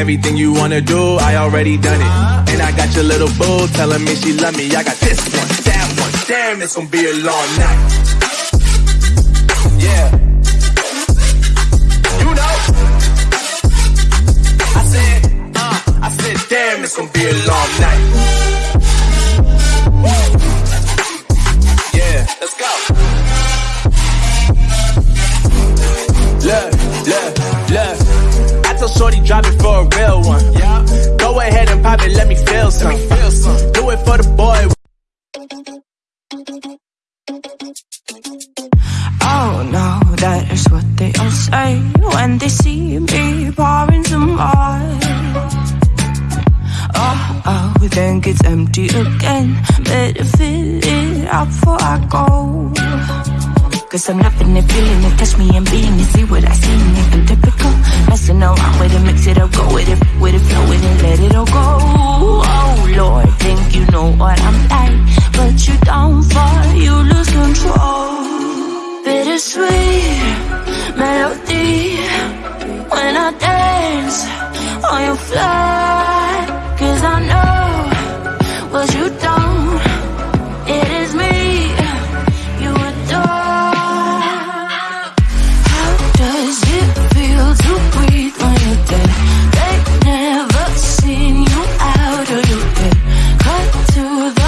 Everything you wanna do, I already done it. And I got your little boo telling me she love me. I got this one, that one. Damn, it's gonna be a long night. Yeah. You know. I said, uh, I said, damn, it's gonna be a long night. Yeah, let's go. Look, drop it for a real one. Yeah. Go ahead and pop it, let me feel some. Feel some. Do it for the boy. Oh no, that is what they all say when they see me pouring some wine. Oh, oh, then gets empty again. Better fill it up before I go. Cause I'm loving it, feeling it, touch me and being it, see what I see in it, I'm around with it, mix it up, go with it, with it, flow with it, let it all go. Oh Lord, think you know what I'm like, but you don't fall, you lose control. Bittersweet melody when I dance on your fly.